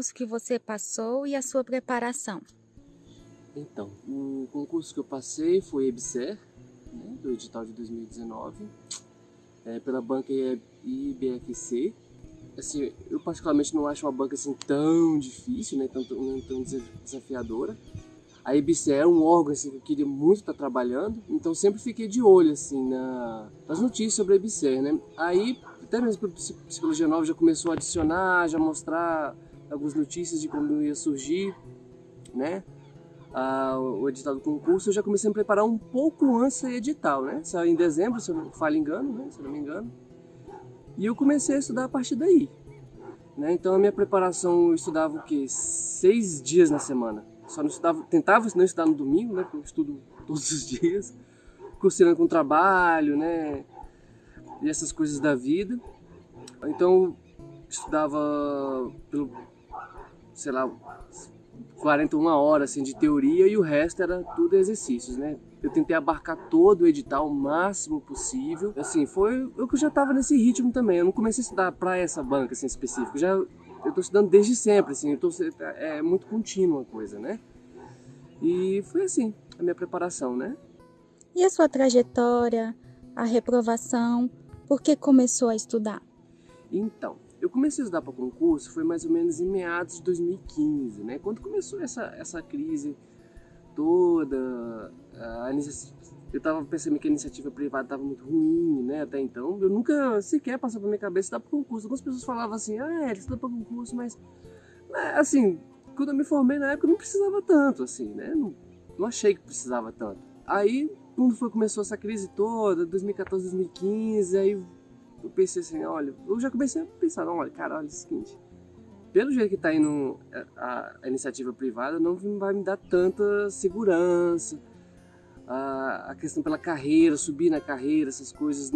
concurso que você passou e a sua preparação? Então, o concurso que eu passei foi EBSER, né, do edital de 2019, é, pela banca IBFC. Assim, eu particularmente não acho uma banca assim tão difícil, né, tão, tão, tão desafiadora. A IBCE é um órgão assim, que eu queria muito estar trabalhando, então sempre fiquei de olho assim, na, nas notícias sobre a IBCE. Né? Aí, até mesmo por Psicologia Nova já começou a adicionar, já mostrar algumas notícias de como ia surgir né? Ah, o edital do concurso, eu já comecei a preparar um pouco antes do edital, né? Saiu em dezembro, se eu não falo engano, né? se não me engano. E eu comecei a estudar a partir daí. Né? Então a minha preparação eu estudava o quê? Seis dias na semana. Só não estudava, tentava não estudar no domingo, né? Porque eu estudo todos os dias. Cursando com trabalho, né? E essas coisas da vida. Então estudava pelo, sei lá, 41 horas assim, de teoria e o resto era tudo exercícios, né? Eu tentei abarcar todo o edital o máximo possível. Assim, foi eu que já estava nesse ritmo também. Eu não comecei a estudar para essa banca assim, específica. Já eu estou estudando desde sempre, assim, tô, é muito contínua a coisa, né? E foi assim a minha preparação, né? E a sua trajetória, a reprovação, por que começou a estudar? Então, eu comecei a estudar para concurso foi mais ou menos em meados de 2015, né? Quando começou essa, essa crise toda, a eu estava percebendo que a iniciativa privada estava muito ruim, né? Até então, eu nunca sequer passou pela minha cabeça estudar para concurso. Algumas pessoas falavam assim, ah, é, estuda para concurso, mas né, assim, quando eu me formei na época eu não precisava tanto, assim, né? Não, não achei que precisava tanto. Aí, quando foi começou essa crise toda, 2014, 2015, aí eu pensei assim, olha, eu já comecei a pensar, não, olha, cara, olha, é o seguinte, pelo jeito que está indo a, a, iniciativa privada, não vai me dar tanta segurança, a, a questão pela carreira, subir na carreira, essas coisas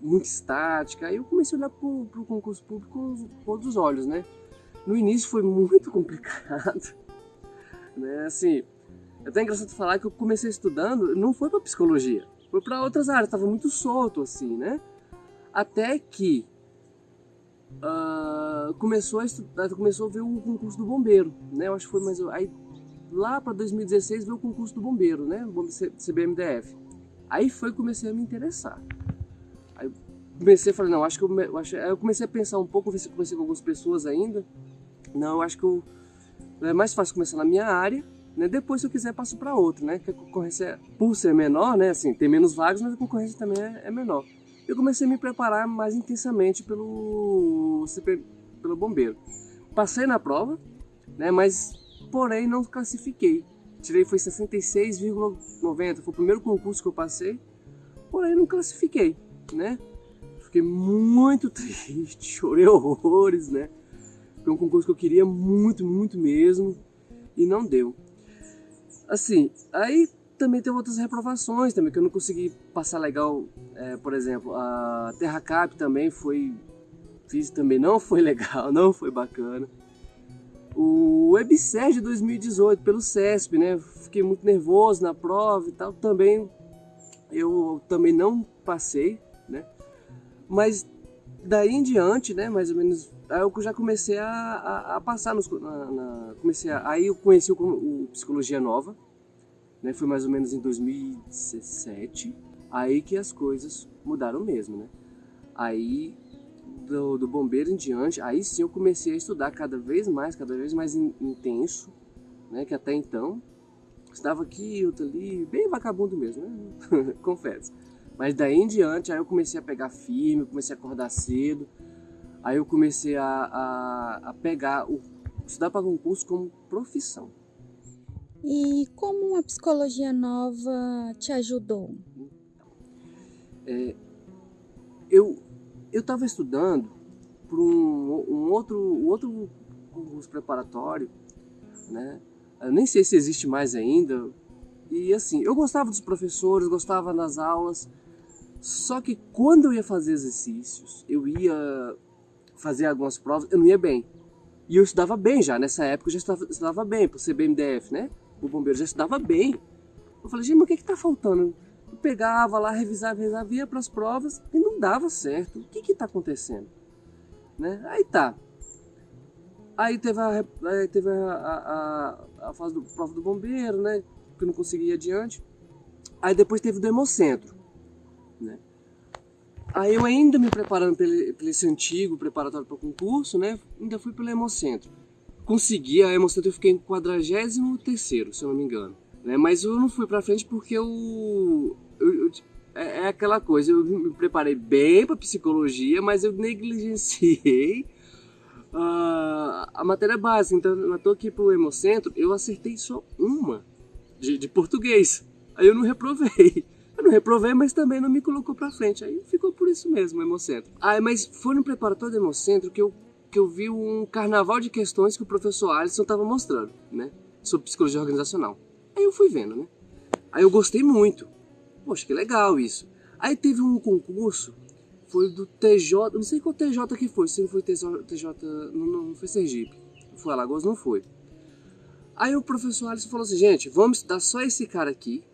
muito estática. Aí eu comecei a olhar para o concurso público com, com outros olhos, né? No início foi muito complicado, né? Assim, é até engraçado falar que eu comecei estudando, não foi para psicologia, foi para outras áreas, estava muito solto assim, né? Até que uh, começou, a estudar, começou a ver o concurso do bombeiro, né? Eu acho que foi mais... Aí, lá para 2016 veio o concurso do bombeiro, né? CBMDF. Aí foi que comecei a me interessar. Aí comecei a falar, não, acho que eu, eu, acho, eu comecei a pensar um pouco, se comecei com algumas pessoas ainda. Não, eu acho que eu, é mais fácil começar na minha área, né? Depois, se eu quiser, passo para outra, né? Que a concorrência, por ser menor, né? Assim, tem menos vagas, mas a concorrência também é, é menor eu comecei a me preparar mais intensamente pelo, pelo bombeiro. Passei na prova, né, mas porém não classifiquei. Tirei foi 66,90, foi o primeiro concurso que eu passei, porém não classifiquei, né? Fiquei muito triste, chorei horrores, né? Foi um concurso que eu queria muito, muito mesmo e não deu. Assim, aí também teve outras reprovações também, que eu não consegui passar legal. É, por exemplo, a Terra Cap também foi... Fiz também não foi legal, não foi bacana. O WebSer de 2018, pelo CESP, né? Fiquei muito nervoso na prova e tal. Também, eu também não passei, né? Mas daí em diante, né? Mais ou menos, aí eu já comecei a, a, a passar nos... Na, na, comecei a, aí eu conheci o, o Psicologia Nova, né? Foi mais ou menos em 2017, aí que as coisas mudaram mesmo, né? Aí do, do bombeiro em diante, aí sim eu comecei a estudar cada vez mais, cada vez mais in, intenso, né? Que até então estava aqui, outro ali, bem vagabundo mesmo, né? Confesso. Mas daí em diante, aí eu comecei a pegar firme, comecei a acordar cedo, aí eu comecei a, a, a pegar o estudar para concurso como profissão. E como a psicologia nova te ajudou? É, eu eu estava estudando para um, um, outro um outro curso preparatório, né? Eu nem sei se existe mais ainda. E assim, eu gostava dos professores, gostava das aulas. Só que quando eu ia fazer exercícios, eu ia fazer algumas provas, eu não ia bem. E eu estudava bem já, nessa época eu já estudava, estudava bem, por ser BMDF, né? O bombeiro já estudava bem. Eu falei, gente, mas o que está faltando? Eu pegava lá, revisava, revisava, ia para as provas e não dava certo. O que está acontecendo? Né? Aí tá. Aí teve a, aí teve a, a, a, fase do prova do bombeiro, né? Que não consegui ir adiante. Aí depois teve do Hemocentro, né? Aí eu ainda me preparando para esse antigo preparatório para o concurso, né? Ainda fui pelo Hemocentro. Consegui, a Hemocentro eu fiquei em 43 se eu não me engano. Né? Mas eu não fui para frente porque eu, eu, eu é, é, aquela coisa, eu me preparei bem para psicologia, mas eu negligenciei uh, a matéria básica. Então, eu estou aqui pro Hemocentro, eu acertei só uma de, de português. Aí eu não reprovei. Eu não reprovei, mas também não me colocou para frente. Aí ficou por isso mesmo, o Hemocentro. Ah, mas foi no preparatório do Hemocentro que eu, eu vi um carnaval de questões que o professor Alisson estava mostrando, né? Sobre psicologia organizacional. Aí eu fui vendo, né? Aí eu gostei muito. Poxa, que legal isso. Aí teve um concurso, foi do TJ, não sei qual TJ que foi, se não foi TJ, TJ não, não foi Sergipe, foi Alagoas, não foi. Aí o professor Alisson falou assim, gente, vamos estudar só esse cara aqui,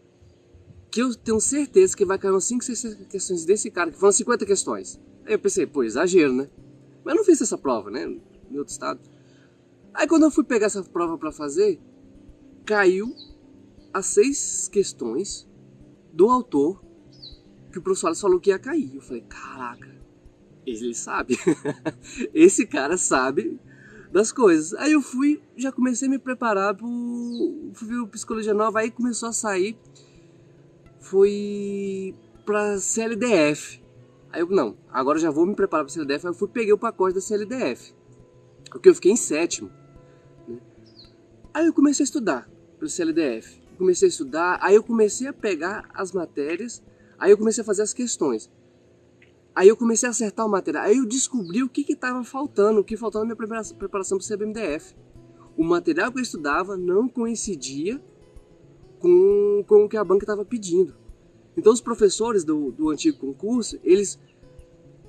que eu tenho certeza que vai cair umas 5, 6 questões desse cara, que foram 50 questões. Aí eu pensei, pô, exagero, né? Mas eu não fiz essa prova, né? Em outro estado. Aí quando eu fui pegar essa prova para fazer, caiu as seis questões do autor que o professor falou que ia cair. Eu falei, caraca, ele sabe. Esse cara sabe das coisas. Aí eu fui, já comecei a me preparar pro. Fui o Psicologia Nova, aí começou a sair foi para CLDF. Aí eu, não, agora já vou me preparar para CLDF. Aí eu fui, peguei o pacote da CLDF. Porque eu fiquei em sétimo. Né? Aí eu comecei a estudar para o CLDF. Comecei a estudar, aí eu comecei a pegar as matérias, aí eu comecei a fazer as questões. Aí eu comecei a acertar o material. Aí eu descobri o que estava faltando, o que faltava na minha preparação para o CBMDF. O material que eu estudava não coincidia com, com o que a banca estava pedindo. Então os professores do, do antigo concurso, eles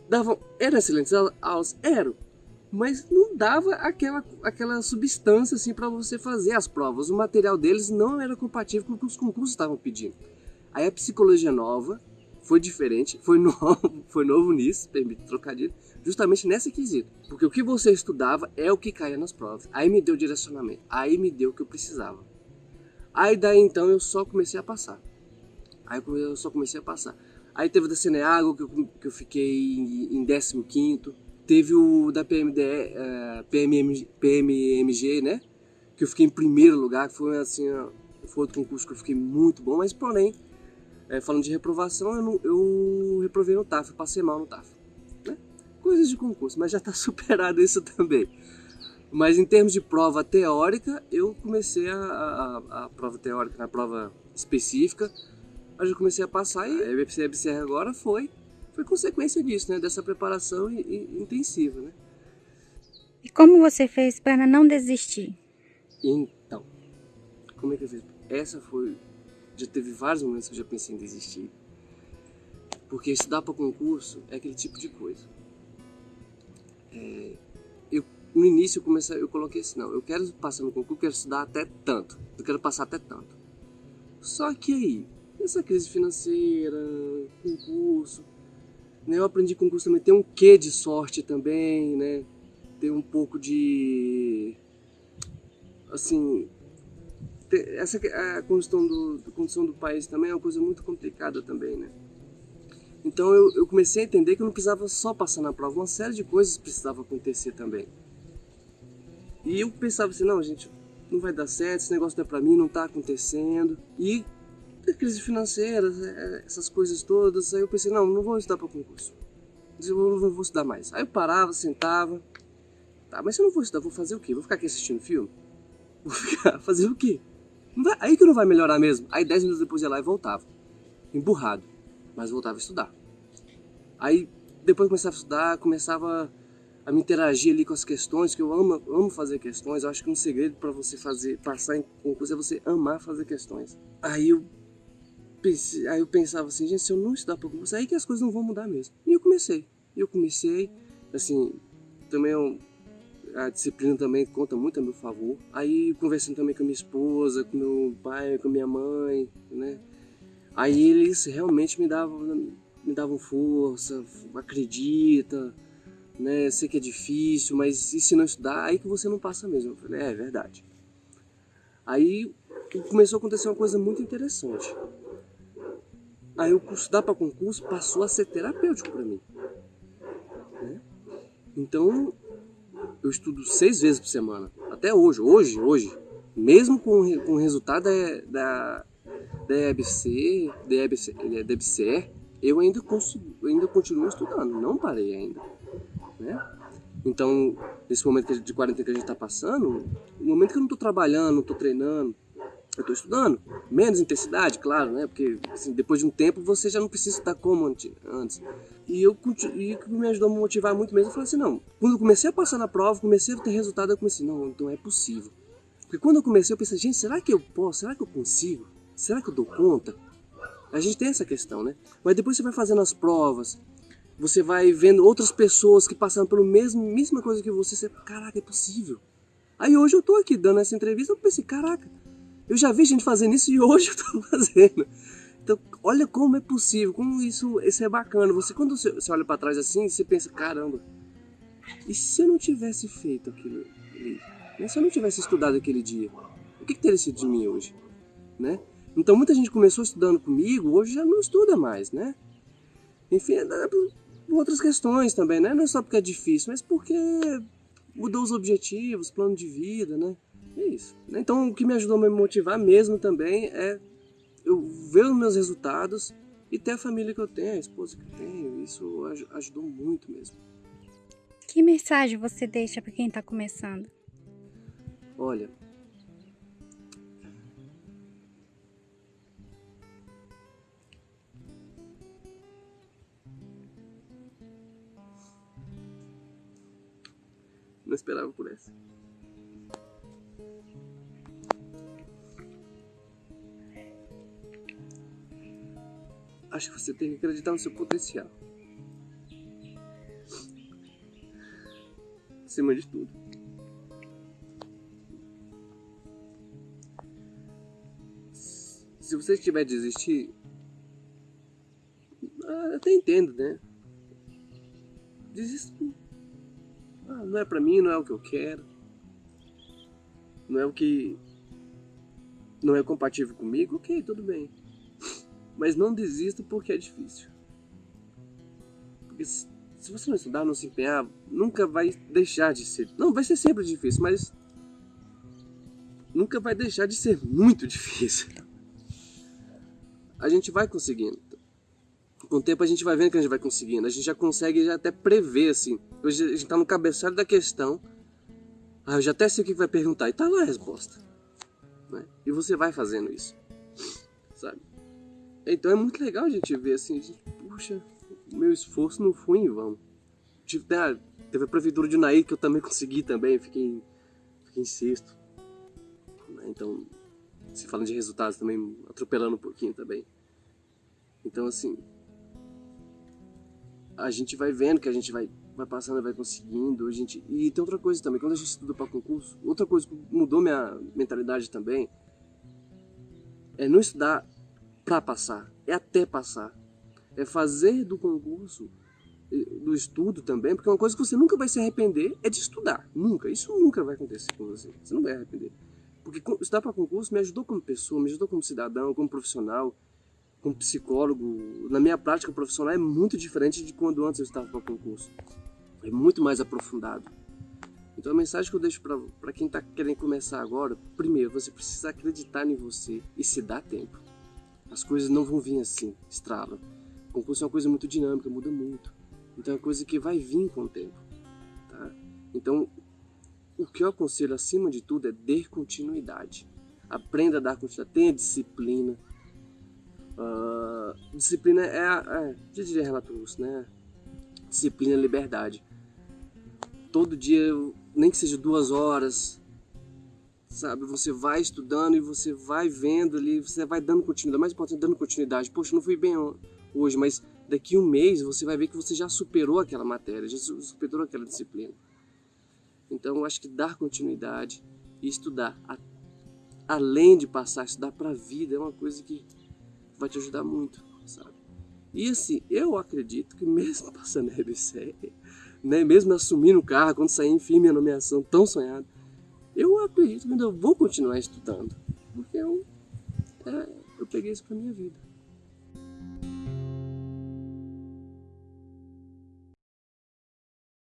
davam, eram excelentes aulas, eram, mas não dava aquela, aquela substância assim para você fazer as provas. O material deles não era compatível com o que os concursos estavam pedindo. Aí a psicologia nova foi diferente, foi novo, foi novo nisso, permite trocadilho, justamente nesse quesito. Porque o que você estudava é o que caía nas provas. Aí me deu direcionamento, aí me deu o que eu precisava. Aí daí então eu só comecei a passar. Aí eu só comecei a passar. Aí teve o da Ceneago, que eu, que eu fiquei em, 15 Teve o da PMD, uh, PMM, PMMG, né? Que eu fiquei em primeiro lugar, que foi assim, foi outro concurso que eu fiquei muito bom, mas porém, é, falando de reprovação, eu, não, eu reprovei no TAF, passei mal no TAF. Né? Coisas de concurso, mas já está superado isso também. Mas em termos de prova teórica, eu comecei a, a, a prova teórica na prova específica, eu já comecei a passar e a EBCR agora foi, foi consequência disso, né? Dessa preparação e, e, intensiva, né? E como você fez para não desistir? Então, como é que eu fiz? Essa foi, já teve vários momentos que eu já pensei em desistir, porque estudar para concurso é aquele tipo de coisa. É, no início eu comecei, eu coloquei assim, não, eu quero passar no concurso, eu quero estudar até tanto, eu quero passar até tanto. Só que aí, essa crise financeira, concurso, né, eu aprendi concurso também, tem um quê de sorte também, né, tem um pouco de, assim, essa a condição do, a condição do país também é uma coisa muito complicada também, né. Então eu, eu comecei a entender que eu não precisava só passar na prova, uma série de coisas precisava acontecer também. E eu pensava assim, não, gente, não vai dar certo, esse negócio não é pra mim, não tá acontecendo. E crise financeira, é, essas coisas todas, aí eu pensei, não, não vou estudar para concurso. Eu não vou estudar mais. Aí eu parava, sentava. Tá, mas se eu não vou estudar, vou fazer o quê? Vou ficar aqui assistindo filme? Vou ficar, fazer o quê? Vai, aí que não vai melhorar mesmo. Aí dez minutos depois ia lá e voltava. Emburrado. Mas voltava a estudar. Aí depois começava a estudar, começava a me interagir ali com as questões, que eu amo, amo fazer questões. Eu acho que um segredo para você fazer passar em concurso é você amar fazer questões. Aí eu pensei, aí eu pensava assim, gente, se eu não estudar para concurso, aí que as coisas não vão mudar mesmo. E eu comecei. E eu comecei, assim, também eu, a disciplina também conta muito a meu favor. Aí conversando também com a minha esposa, com meu pai, com a minha mãe, né? Aí eles realmente me davam, me davam força, acredita, né? Sei que é difícil, mas e se não estudar, aí que você não passa mesmo. Eu falei, é, é verdade. Aí começou a acontecer uma coisa muito interessante. Aí o estudar para concurso passou a ser terapêutico para mim. Né? Então, eu estudo seis vezes por semana. Até hoje, hoje, hoje. Mesmo com, com o resultado da, da, da EBC, da EBC, da EBC eu ainda, consigo, ainda continuo estudando, não parei ainda. Né? Então, nesse momento de quarentena que a gente está passando, no momento que eu não estou trabalhando, não estou treinando, eu estou estudando. Menos intensidade, claro, né? Porque assim, depois de um tempo você já não precisa estar como antes. E eu e me ajudou a motivar muito mesmo, eu falei assim, não. Quando eu comecei a passar na prova, comecei a ter resultado, eu comecei, não, então é possível. Porque quando eu comecei, eu pensei, gente, será que eu posso? Será que eu consigo? Será que eu dou conta? A gente tem essa questão, né? Mas depois você vai fazendo as provas, você vai vendo outras pessoas que passaram pela mesma, mesma coisa que você, você, caraca, é possível. Aí hoje eu tô aqui dando essa entrevista, eu pensei, caraca, eu já vi gente fazendo isso e hoje eu tô fazendo. Então, olha como é possível, como isso, isso é bacana. Você quando você, você olha para trás assim, você pensa, caramba, e se eu não tivesse feito aquilo ali? Né? Se eu não tivesse estudado aquele dia, o que, que teria sido de mim hoje? Né? Então muita gente começou estudando comigo, hoje já não estuda mais, né? Enfim, é, por outras questões também, né? Não é só porque é difícil, mas porque mudou os objetivos, plano de vida, né? É isso. Então, o que me ajudou a me motivar mesmo também é eu ver os meus resultados e ter a família que eu tenho, a esposa que eu tenho. Isso ajudou muito mesmo. Que mensagem você deixa para quem está começando? Olha, não esperava por essa. Acho que você tem que acreditar no seu potencial. Acima de tudo. Se você estiver a desistir, ah, até entendo, né? Desisto. Ah, não é pra mim, não é o que eu quero. Não é o que. Não é compatível comigo, ok, tudo bem. Mas não desista porque é difícil. Porque se você não estudar, não se empenhar, nunca vai deixar de ser. Não, vai ser sempre difícil, mas nunca vai deixar de ser muito difícil. A gente vai conseguindo. Com o tempo a gente vai vendo que a gente vai conseguindo. A gente já consegue já até prever, assim. Hoje a gente tá no cabeçalho da questão. Ah, eu já até sei o que vai perguntar. E tá lá a resposta. Né? E você vai fazendo isso. Sabe? Então é muito legal a gente ver assim, gente, puxa, meu esforço não foi em vão. Tive, né, teve a prefeitura de Unaí que eu também consegui também, fiquei, fiquei em sexto. Então, se falando de resultados também, atropelando um pouquinho também. Então assim, a gente vai vendo que a gente vai, vai passando, vai conseguindo. A gente... E tem outra coisa também, quando a gente estuda para concurso, outra coisa que mudou minha mentalidade também, é não estudar para passar, é até passar. É fazer do concurso, do estudo também, porque uma coisa que você nunca vai se arrepender é de estudar. Nunca. Isso nunca vai acontecer com você. Você não vai arrepender. Porque estudar para concurso me ajudou como pessoa, me ajudou como cidadão, como profissional, como psicólogo. Na minha prática profissional é muito diferente de quando antes eu estava para concurso. É muito mais aprofundado. Então a mensagem que eu deixo para quem está querendo começar agora, primeiro, você precisa acreditar em você e se dar tempo. As coisas não vão vir assim, estrala. O concurso é uma coisa muito dinâmica, muda muito. Então é uma coisa que vai vir com o tempo. Tá? Então, o que eu aconselho acima de tudo é ter continuidade. Aprenda a dar continuidade, tenha disciplina. Uh, disciplina é, é, já diria Renato Russo, né? Disciplina é liberdade. Todo dia, nem que seja duas horas, sabe? Você vai estudando e você vai vendo ali, você vai dando continuidade. Mais importante, dando continuidade. Poxa, não fui bem hoje, mas daqui um mês você vai ver que você já superou aquela matéria, já superou aquela disciplina. Então, eu acho que dar continuidade e estudar, além de passar, estudar para a vida é uma coisa que vai te ajudar muito, sabe? E assim, eu acredito que mesmo passando a RBC, né, mesmo assumindo o carro, quando sair enfim minha nomeação tão sonhada, eu acredito que eu vou continuar estudando, porque eu, é, eu peguei isso para minha vida.